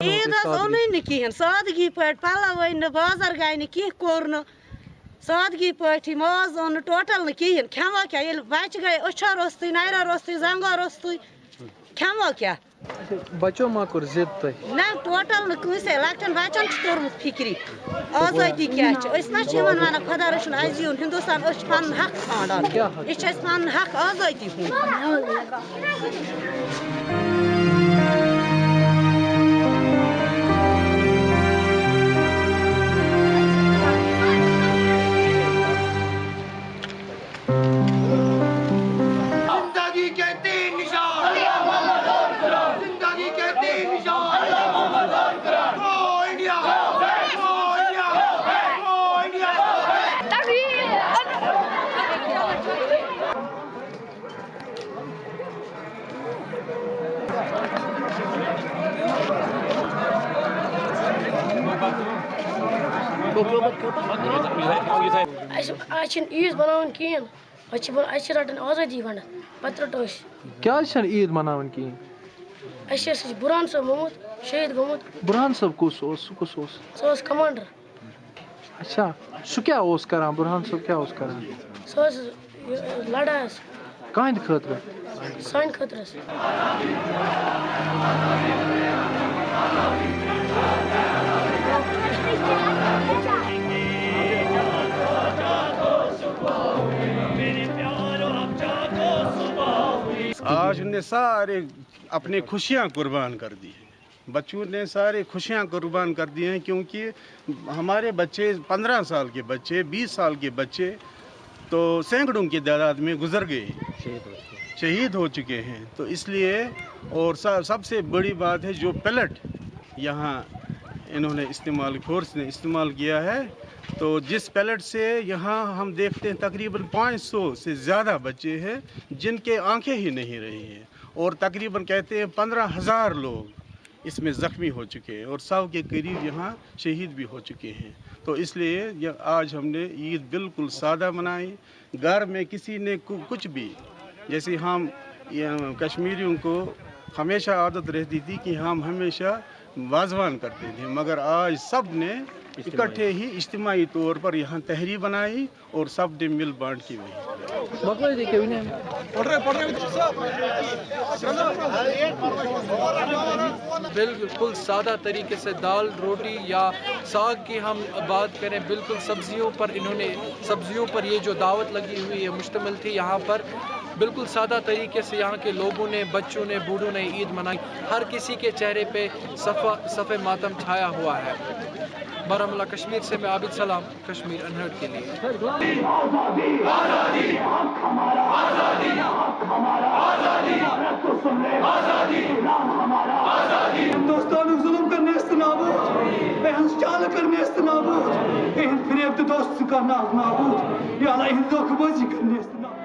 عید حظ اونٕے نہٕ کِہیٖنۍ سادگی پٲٹھۍ پَلو أنۍ نہٕ بازر گٔے نہٕ کینٛہہ کوٚر نہٕ سادگی پٲٹھی ماز اوٚن نہٕ ٹوٹل نہٕ کِہیٖنۍ کھٮ۪مو کیٛاہ ییٚلہِ بَچہِ گٔے أچھو روٚستُے نَرٮ۪و روٚستُے زنٛگو روٚستُے کھٮ۪مو کیٛاہ بچو ما کوٚر ضد تۄہہِ نہ ٹوٹل نہٕ کٲنٛسے لۄکٹٮ۪ن بَچن چھُ توٚرمُت فِکرِ آزٲدی کیٛاہ چھِ أسۍ ما چھِ یِمن وَنان خۄدا رٔچھُن اَسہِ یِیُن ہِندُستان أسۍ چھِ پَنُن حق ژھانڈان؟ یہِ چھِ اَسہِ پَنُن حق آزٲدی ہُنٛد رَٹو عیٖد مَناوٕنۍ کِہیٖنۍ اَسہِ ٲسۍ بُرہان صٲب مومُت شہیٖد گوٚمُت بُرہان صٲب کُس کَمانڈَر اچھا سُہ اوس کران بُرہان کیٛاہ اوس کران لَڑایہِ ٲس کٕہٕنٛدِ خٲطرٕ سانہِ خٲطرٕ آج ان نے سارے اپنے خوشیاں قربان کر دی ہیں۔ بچوں نے سارے خوشیاں قربان کر دی ہیں کیونکہ ہمارے بچے پندرہ سال کے بچے بیس سال کے بچے تو سینکڑوں کی تعداد میں گزر گئے شہید ہو چکے ہیں۔ تو اس لیے اور سب سے بڑی بات ہے جو پیلٹ یہاں انہوں نے استعمال فورس نے استعمال کیا ہے۔ تو جس پیلٹ سے یہاں ہم دیکھتے ہیں تقریباً پانچ سو سے زیادہ بچے ہیں جن کے آنکھیں ہی نہیں رہی ہیں۔ اور تقریباً کہتے ہیں پندرہ ہزار لوگ اس میں زخمی ہو چکے ہیں اور سو کے قریب یہاں شہید بھی ہو چکے ہیں۔ تو اس لیے آج ہم نے عید بالکل سادہ منائی۔ گھر میں کسی نے کچھ بھی، جیسے ہم کشمیریوں کو ہمیشہ عادت رہتی تھی کہ ہم ہمیشہ واضوان کرتے تھے مگر آج سب نے اکٹھے ہی اجتماعی طور پر یہاں تحریر بنائی اور سب نے مل بانٹ کی بالکل سادہ طریقے سے دال روٹی یا ساگ کی ہم بات کریں بالکل سبزیوں پر انہوں نے سبزیوں پر یہ جو دعوت لگی ہوئی ہے مشتمل تھی یہاں پر بالکل سادہ طریقے سے یہاں کے لوگوں نے، بچوں نے، بوڑھوں نے عید منائی۔ ہر کسی کے چہرے پہ صفا صف ماتم چھایا ہوا ہے۔ بارہمولہ کشمیر سے میں عابد سلام، کشمیر انہرڈ کے لیے۔ ہندوستان ظلم کرنے استنابود اہنز چال کرنے استنابود اہن فریب تو دوست کرنا نابود۔ یا اللہ اہن دھوکہ بازی جی کرنے استنابود